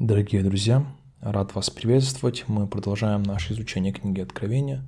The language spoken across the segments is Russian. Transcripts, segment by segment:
Дорогие друзья, рад вас приветствовать. Мы продолжаем наше изучение книги Откровения.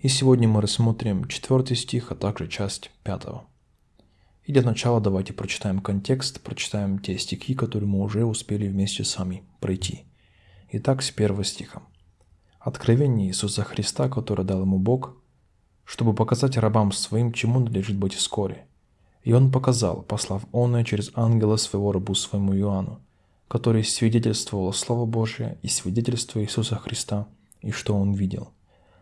И сегодня мы рассмотрим четвертый стих, а также часть пятого. И для начала давайте прочитаем контекст, прочитаем те стихи, которые мы уже успели вместе с вами пройти. Итак, с первого стиха. Откровение Иисуса Христа, которое дал ему Бог, чтобы показать рабам своим, чему надлежит быть вскоре. И он показал, послав оное через ангела своего рабу своему Иоанну, который свидетельствовал Слово Божие и свидетельство Иисуса Христа, и что он видел.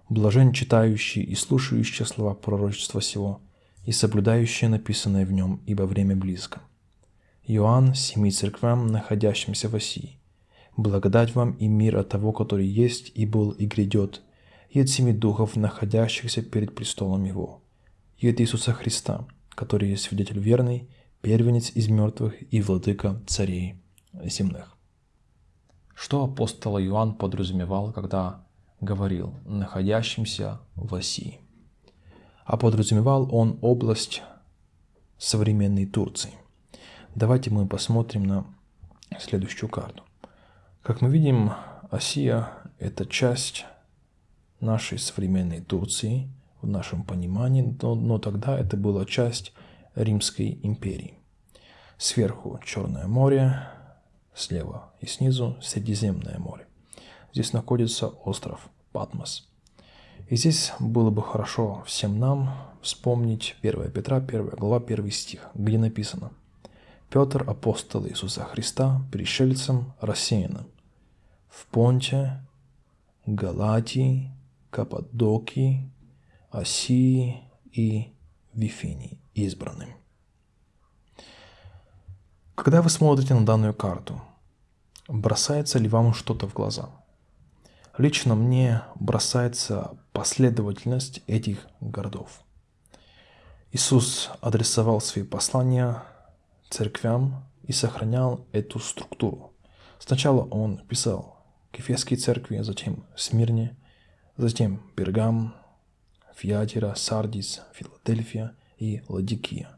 Блажен читающий и слушающий слова пророчества сего, и соблюдающие написанное в нем, ибо время близко. Иоанн, семи церквям, находящимся в Осии. Благодать вам и мир от того, который есть и был и грядет, и от семи духов, находящихся перед престолом Его, и от Иисуса Христа, который есть свидетель верный, первенец из мертвых и владыка царей земных. Что апостол Иоанн подразумевал, когда говорил «находящимся в Осии»? А подразумевал он область современной Турции. Давайте мы посмотрим на следующую карту. Как мы видим, Осия – это часть нашей современной Турции в нашем понимании, но, но тогда это была часть Римской империи. Сверху Черное море, слева и снизу Средиземное море. Здесь находится остров Патмос. И здесь было бы хорошо всем нам вспомнить 1 Петра, 1 глава, 1 стих, где написано «Петр, апостол Иисуса Христа, пришельцем рассеянным, в Понте, Галатии, Каппадокии, Осии и Вифинии избранным». Когда вы смотрите на данную карту, бросается ли вам что-то в глаза? Лично мне бросается последовательность этих городов. Иисус адресовал свои послания церквям и сохранял эту структуру. Сначала он писал к Ефесской церкви, затем Смирне, затем Пергам, Фиатира, Сардис, Филадельфия и Ладикия.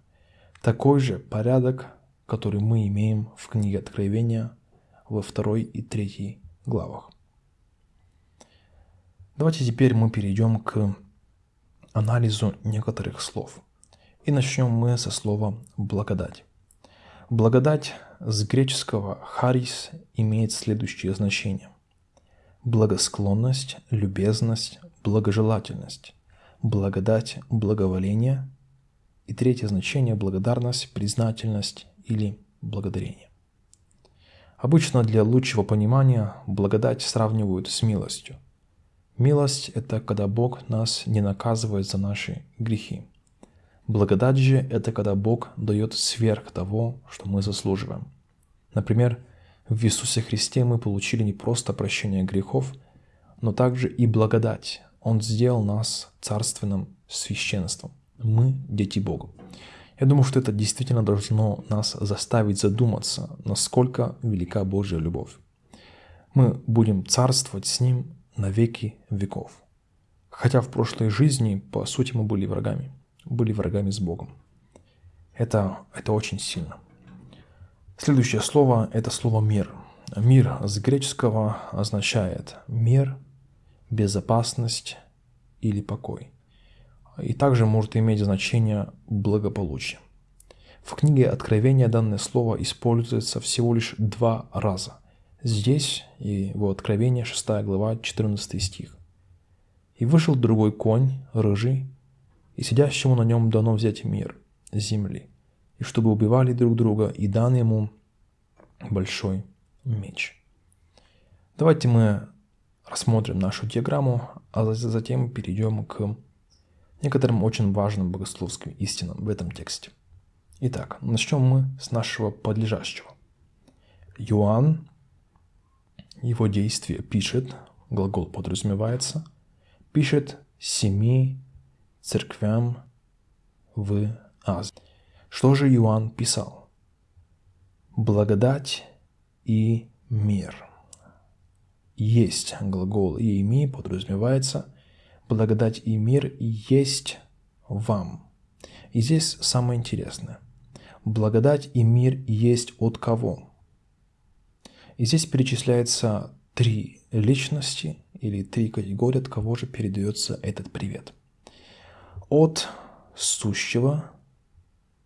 Такой же порядок который мы имеем в книге Откровения во второй и третьей главах. Давайте теперь мы перейдем к анализу некоторых слов. И начнем мы со слова «благодать». Благодать с греческого «харис» имеет следующее значение. Благосклонность, любезность, благожелательность, благодать, благоволение. И третье значение – благодарность, признательность или благодарение. Обычно для лучшего понимания благодать сравнивают с милостью. Милость – это когда Бог нас не наказывает за наши грехи. Благодать же – это когда Бог дает сверх того, что мы заслуживаем. Например, в Иисусе Христе мы получили не просто прощение грехов, но также и благодать. Он сделал нас царственным священством. Мы – дети Бога. Я думаю, что это действительно должно нас заставить задуматься, насколько велика Божья любовь. Мы будем царствовать с Ним на веки веков. Хотя в прошлой жизни, по сути, мы были врагами. Были врагами с Богом. Это, это очень сильно. Следующее слово – это слово «мир». Мир с греческого означает мир, безопасность или покой – и также может иметь значение благополучие. В книге Откровения данное слово используется всего лишь два раза. Здесь и в Откровении 6 глава 14 стих. «И вышел другой конь, рыжий, и сидящему на нем дано взять мир, земли, и чтобы убивали друг друга, и дан ему большой меч». Давайте мы рассмотрим нашу диаграмму, а затем перейдем к некоторым очень важным богословским истинам в этом тексте. Итак, начнем мы с нашего подлежащего. Иоанн, его действие пишет, глагол подразумевается, пишет семи церквям в Азии. Что же Иоанн писал? Благодать и мир. Есть глагол «иеми» подразумевается благодать и мир есть вам. И здесь самое интересное. Благодать и мир есть от кого? И здесь перечисляется три личности или три категории, от кого же передается этот привет. От сущего,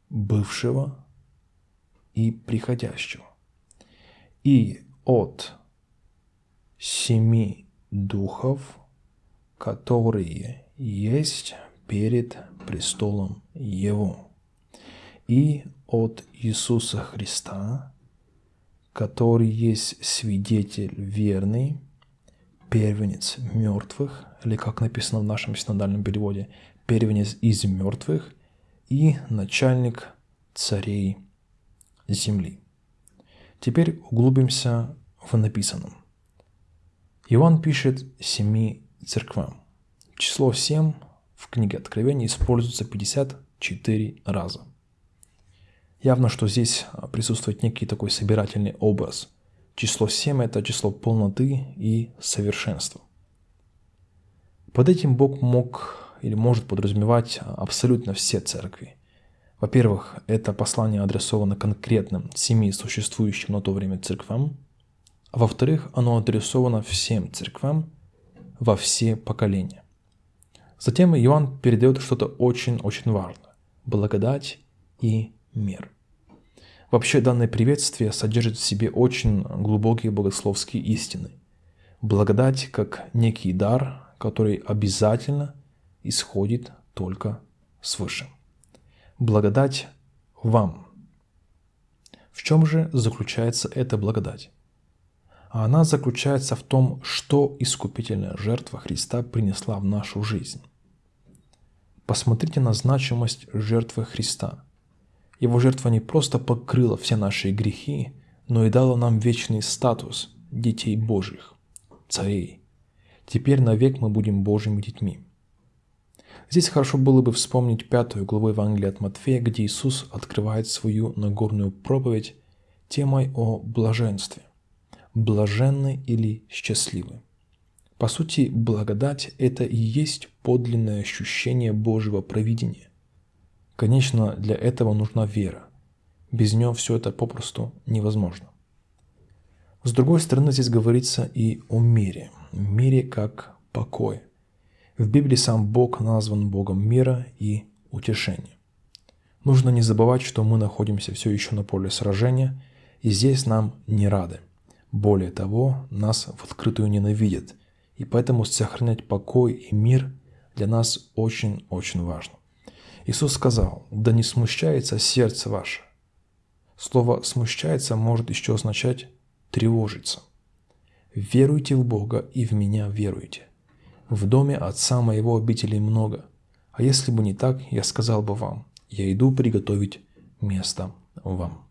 бывшего и приходящего. И от семи духов, которые есть перед престолом Его. И от Иисуса Христа, который есть свидетель верный, первенец мертвых, или как написано в нашем синодальном переводе, первенец из мертвых и начальник царей земли. Теперь углубимся в написанном. Иоанн пишет семи церквам. Число семь в книге Откровения используется 54 раза. Явно, что здесь присутствует некий такой собирательный образ. Число 7 – это число полноты и совершенства. Под этим Бог мог или может подразумевать абсолютно все церкви. Во-первых, это послание адресовано конкретным семи существующим на то время церквам. А во-вторых, оно адресовано всем церквам во все поколения. Затем Иоанн передает что-то очень-очень важное – благодать и мир. Вообще данное приветствие содержит в себе очень глубокие богословские истины. Благодать как некий дар, который обязательно исходит только свыше. Благодать вам. В чем же заключается эта благодать? А она заключается в том, что искупительная жертва Христа принесла в нашу жизнь. Посмотрите на значимость жертвы Христа – его жертва не просто покрыла все наши грехи, но и дала нам вечный статус детей Божьих, царей. Теперь навек мы будем Божьими детьми. Здесь хорошо было бы вспомнить пятую главу Евангелия от Матфея, где Иисус открывает свою Нагорную проповедь темой о блаженстве. Блаженны или счастливы. По сути, благодать – это и есть подлинное ощущение Божьего провидения. Конечно, для этого нужна вера. Без нее все это попросту невозможно. С другой стороны, здесь говорится и о мире. Мире как покой. В Библии сам Бог назван Богом мира и утешения. Нужно не забывать, что мы находимся все еще на поле сражения, и здесь нам не рады. Более того, нас в открытую ненавидят, и поэтому сохранять покой и мир для нас очень-очень важно. Иисус сказал, да не смущается сердце ваше. Слово «смущается» может еще означать «тревожиться». Веруйте в Бога и в меня веруйте. В доме Отца моего обителей много. А если бы не так, я сказал бы вам, я иду приготовить место вам.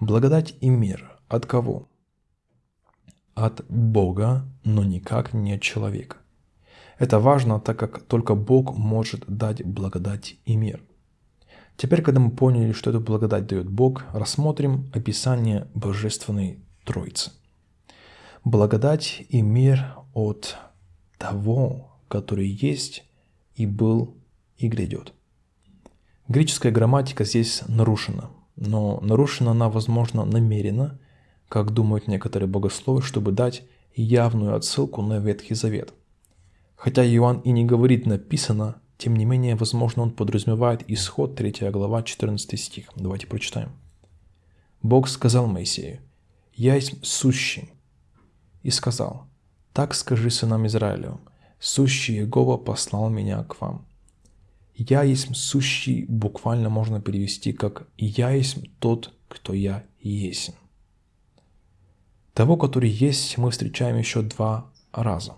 Благодать и мир от кого? От Бога, но никак не от человека. Это важно, так как только Бог может дать благодать и мир. Теперь, когда мы поняли, что эту благодать дает Бог, рассмотрим описание Божественной Троицы. Благодать и мир от того, который есть и был и грядет. Греческая грамматика здесь нарушена, но нарушена она, возможно, намеренно, как думают некоторые богословы, чтобы дать явную отсылку на Ветхий Завет – Хотя Иоанн и не говорит «написано», тем не менее, возможно, он подразумевает исход 3 глава 14 стих. Давайте прочитаем. Бог сказал Моисею, «Я есть сущий». И сказал, «Так скажи сынам Израилевым, сущий Иегова послал меня к вам». «Я есть сущий» буквально можно перевести как «Я есть тот, кто я есть». Того, который есть, мы встречаем еще два раза.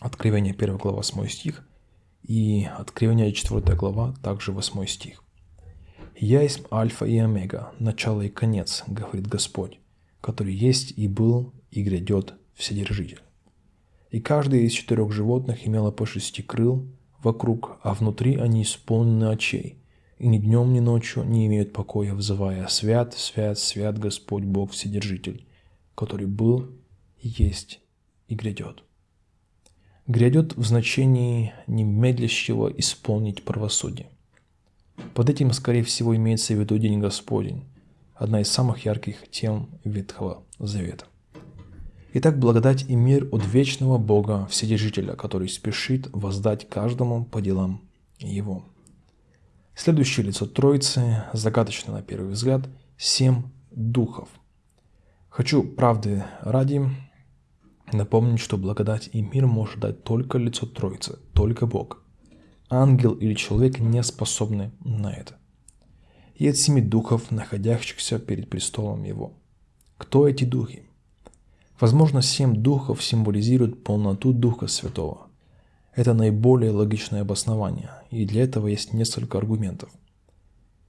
Откровение 1 глава 8 стих и Откровение 4 глава также 8 стих. «Я есть Альфа и Омега, начало и конец, говорит Господь, который есть и был и грядет Вседержитель. И каждый из четырех животных имело по шести крыл вокруг, а внутри они исполнены очей, и ни днем, ни ночью не имеют покоя, взывая «Свят, свят, свят Господь Бог Вседержитель, который был, есть и грядет» грядет в значении немедлящего исполнить правосудие. Под этим, скорее всего, имеется в виду День Господень, одна из самых ярких тем Ветхого Завета. Итак, благодать и мир от вечного Бога Вседержителя, который спешит воздать каждому по делам его. Следующее лицо Троицы, загадочно на первый взгляд, семь духов. Хочу правды ради напомнить, что благодать и мир может дать только лицо Троицы, только Бог. Ангел или человек не способны на это. И от семи духов, находящихся перед престолом его. Кто эти духи? Возможно, семь духов символизируют полноту Духа Святого. Это наиболее логичное обоснование, и для этого есть несколько аргументов.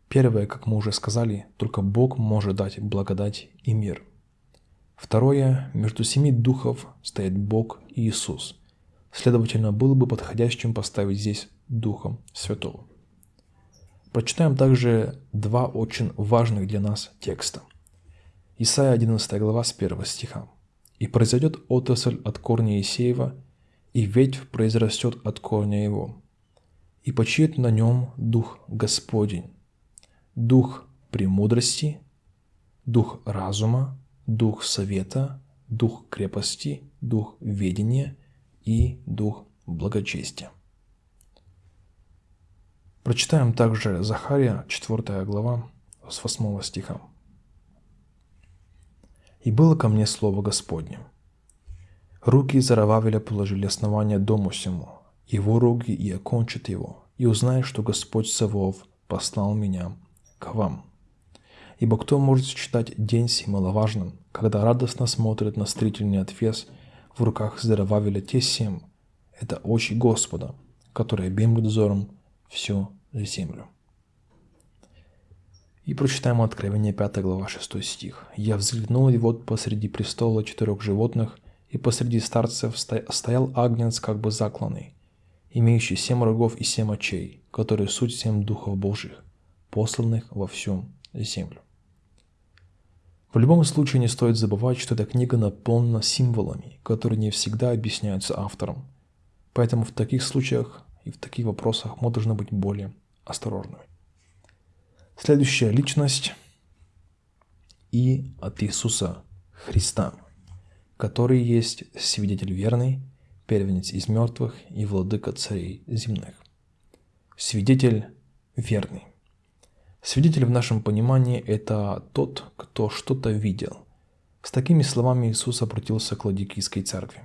Первое, как мы уже сказали, только Бог может дать благодать и мир. Второе, между семи духов стоит Бог и Иисус. Следовательно, было бы подходящим поставить здесь Духом Святого. Прочитаем также два очень важных для нас текста. Исайя 11 глава с 1 стиха. «И произойдет отрасль от корня Исеева, и ветвь произрастет от корня его, и почиет на нем дух Господень, дух премудрости, дух разума, дух совета, дух крепости, дух ведения и дух благочестия. Прочитаем также Захария, 4 глава, с 8 стиха. «И было ко мне слово Господне, Руки Зарававеля положили основание дому сему, его руки и окончат его, и узнаешь, что Господь Савов послал меня к вам. Ибо кто может считать день сей маловажным, когда радостно смотрит на строительный отвес в руках Зарававеля те семь, это очи Господа, которые объемлют взором всю землю. И прочитаем Откровение 5 глава 6 стих. «Я взглянул, и вот посреди престола четырех животных – и посреди старцев стоял агнец как бы закланный, имеющий семь рогов и семь очей, которые суть семь духов Божьих, посланных во всю землю. В любом случае не стоит забывать, что эта книга наполнена символами, которые не всегда объясняются автором. Поэтому в таких случаях и в таких вопросах мы должны быть более осторожными. Следующая личность и от Иисуса Христа – который есть свидетель верный, первенец из мертвых и владыка царей земных. Свидетель верный. Свидетель в нашем понимании – это тот, кто что-то видел. С такими словами Иисус обратился к Ладикийской церкви.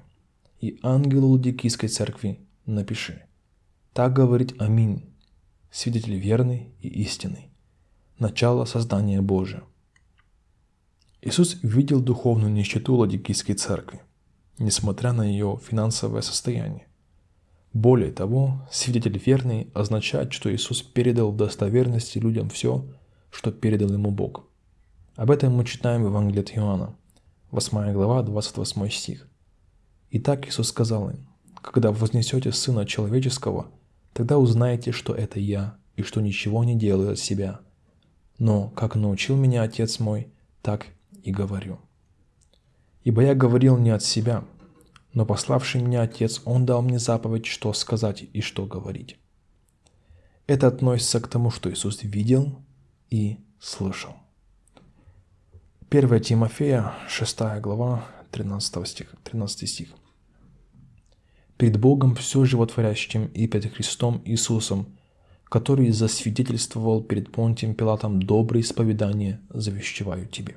«И ангелу Ладикийской церкви напиши. Так говорит Аминь, свидетель верный и истинный, начало создания Божия. Иисус видел духовную нищету Ладикийской церкви, несмотря на ее финансовое состояние. Более того, свидетель верный означает, что Иисус передал в достоверности людям все, что передал ему Бог. Об этом мы читаем в Евангелии от Иоанна, 8 глава, 28 стих. Итак, Иисус сказал им, «Когда вознесете Сына Человеческого, тогда узнаете, что это Я, и что ничего не делаю от себя. Но, как научил меня Отец мой, так и говорю. Ибо я говорил не от себя, но пославший меня Отец, Он дал мне заповедь, что сказать и что говорить. Это относится к тому, что Иисус видел и слышал. 1 Тимофея, 6 глава, 13 стих. 13 стих. «Перед Богом все животворящим и перед Христом Иисусом, который засвидетельствовал перед Понтием Пилатом доброе исповедание, завещеваю тебе»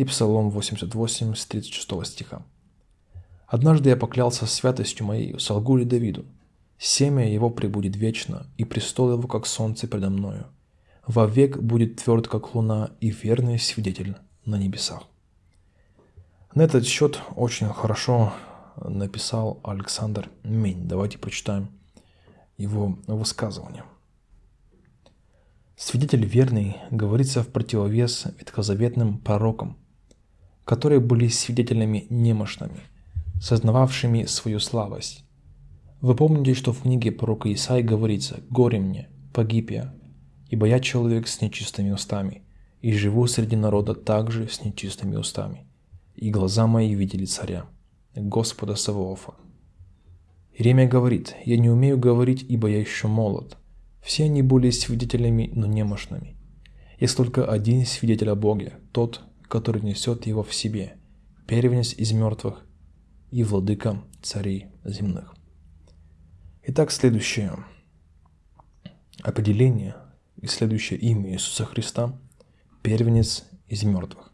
и Псалом 88 с 36 стиха. «Однажды я поклялся святостью моей, солгу ли Давиду, семя его пребудет вечно, и престол его, как солнце предо мною. Вовек будет тверд, как луна, и верный свидетель на небесах». На этот счет очень хорошо написал Александр Мень. Давайте прочитаем его высказывание. Свидетель верный говорится в противовес ветхозаветным пророкам, которые были свидетелями немощными, сознававшими свою слабость. Вы помните, что в книге пророка Исаи говорится «Горе мне, погиб я, ибо я человек с нечистыми устами, и живу среди народа также с нечистыми устами, и глаза мои видели царя, Господа Савоофа». Иеремия говорит «Я не умею говорить, ибо я еще молод». Все они были свидетелями, но немощными. Есть только один свидетель о Боге, тот, который несет его в себе, первенец из мертвых и владыка царей земных. Итак, следующее определение и следующее имя Иисуса Христа – первенец из мертвых.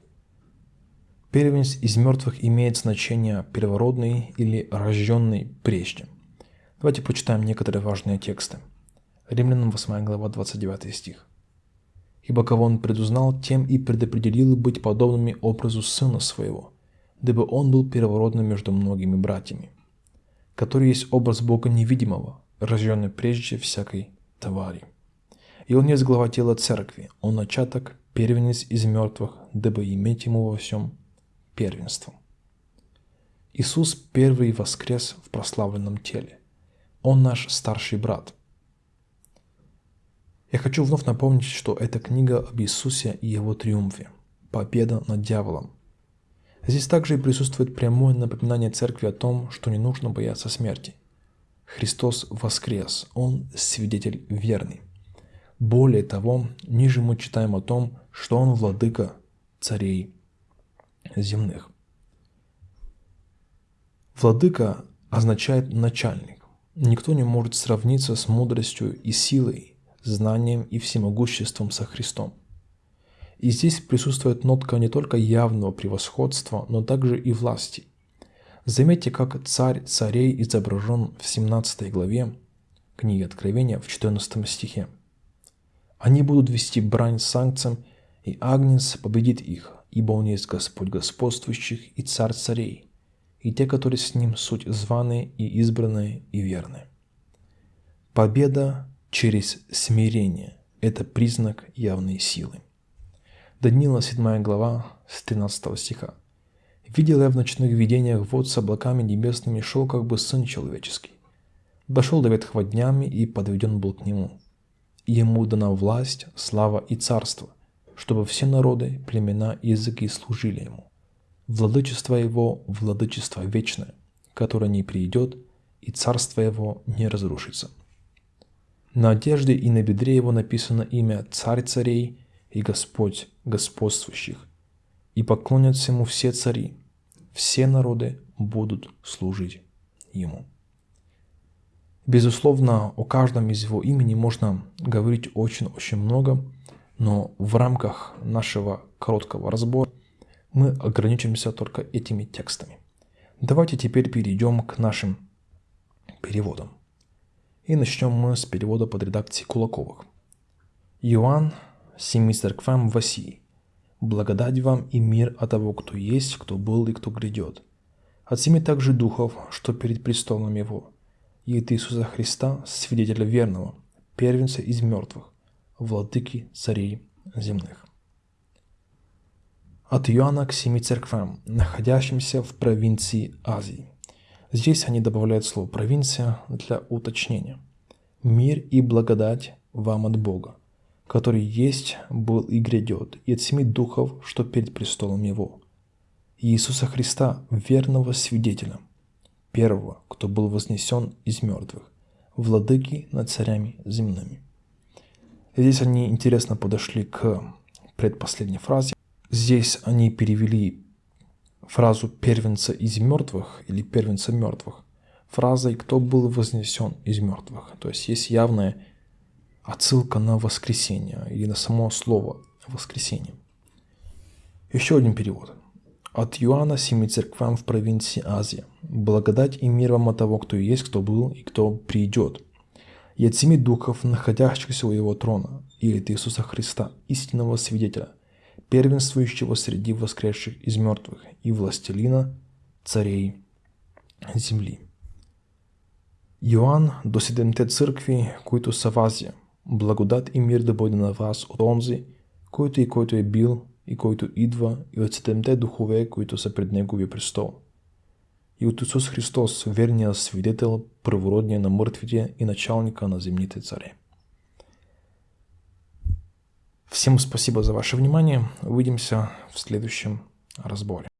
Первенец из мертвых имеет значение первородный или рожденный прежде. Давайте почитаем некоторые важные тексты. Римлянам 8 глава 29 стих. «Ибо кого он предузнал, тем и предопределил быть подобными образу Сына Своего, дабы он был первородным между многими братьями, который есть образ Бога невидимого, рожденный прежде всякой твари. И он есть глава тела церкви, он начаток, первенец из мертвых, дабы иметь ему во всем первенство. Иисус первый воскрес в прославленном теле. Он наш старший брат. Я хочу вновь напомнить, что это книга об Иисусе и его триумфе. Победа над дьяволом. Здесь также и присутствует прямое напоминание церкви о том, что не нужно бояться смерти. Христос воскрес, Он свидетель верный. Более того, ниже мы читаем о том, что Он владыка царей земных. Владыка означает начальник. Никто не может сравниться с мудростью и силой, знанием и всемогуществом со Христом. И здесь присутствует нотка не только явного превосходства, но также и власти. Заметьте, как царь царей изображен в 17 главе книги Откровения в 14 стихе. Они будут вести брань с санкцием, и Агнец победит их, ибо Он есть Господь господствующих и Царь царей, и те, которые с Ним суть званые и избранные и верные. Победа через смирение – это признак явной силы. Даниила 7 глава с 13 стиха. «Видел я в ночных видениях вот с облаками небесными шел как бы Сын Человеческий. Дошел до ветхого днями и подведен был к Нему. Ему дана власть, слава и царство, чтобы все народы, племена и языки служили Ему. Владычество Его – владычество вечное, которое не придет, и царство Его не разрушится». На одежде и на бедре Его написано имя «Царь царей» и Господь господствующих, и поклонятся Ему все цари, все народы будут служить Ему. Безусловно, о каждом из Его имени можно говорить очень-очень много, но в рамках нашего короткого разбора мы ограничимся только этими текстами. Давайте теперь перейдем к нашим переводам. И начнем мы с перевода под редакцией Кулаковых. Иоанн семи церквам в России. Благодать вам и мир от того, кто есть, кто был и кто грядет. От семи также духов, что перед престолом Его, и от Иисуса Христа, свидетеля верного, первенца из мертвых, владыки царей земных. От Иоанна к семи церквам, находящимся в провинции Азии. Здесь они добавляют слово «провинция» для уточнения. Мир и благодать вам от Бога, который есть, был и грядет, и от семи духов, что перед престолом Его, Иисуса Христа, верного свидетеля, первого, кто был вознесен из мертвых, владыки над царями земными. Здесь они интересно подошли к предпоследней фразе. Здесь они перевели фразу «первенца из мертвых» или «первенца мертвых» фразой «кто был вознесен из мертвых». То есть есть явная отсылка на воскресение или на само слово воскресение. Еще один перевод. От Иоанна семи церквам в провинции Азия. Благодать и мир вам от того, кто есть, кто был и кто придет. И от семи духов, находящихся у его трона, и от Иисуса Христа, истинного свидетеля, первенствующего среди воскресших из мертвых и властелина царей земли. Иоанн до седемте църкви, които в Азия – Благодат и мир да бъде на вас от онзи, който и който е бил и който идва и от седемте духове, които са пред Неговия престол. И от Исус Христос, верния свидетел, първородния на мъртвите и началника на земните царе. Всем спасибо за ваше внимание. Увидимся в следующем разборе.